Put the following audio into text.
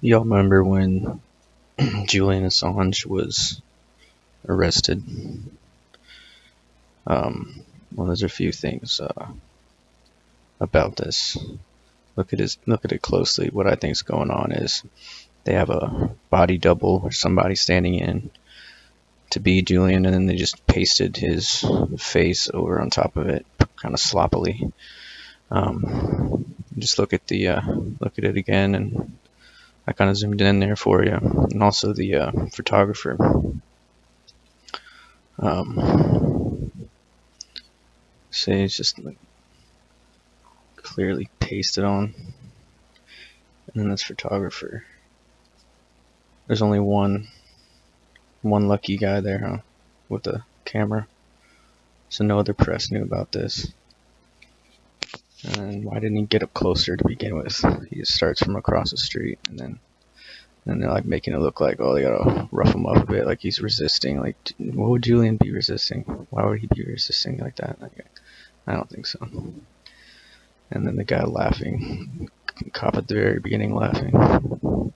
Y'all remember when Julian Assange was arrested? Um, well, there's a few things uh, about this. Look at his, look at it closely. What I think is going on is they have a body double or somebody standing in to be Julian, and then they just pasted his face over on top of it, kind of sloppily. Um, just look at the uh, look at it again, and I kind of zoomed in there for you, and also the uh, photographer. Um, say it's just like clearly pasted on, and then this photographer. There's only one one lucky guy there, huh? With the camera. So no other press knew about this. And why didn't he get up closer to begin with? He just starts from across the street and then and they're like making it look like oh they gotta rough him up a bit like he's resisting like what would Julian be resisting? Why would he be resisting like that? Like, I don't think so. And then the guy laughing cop at the very beginning laughing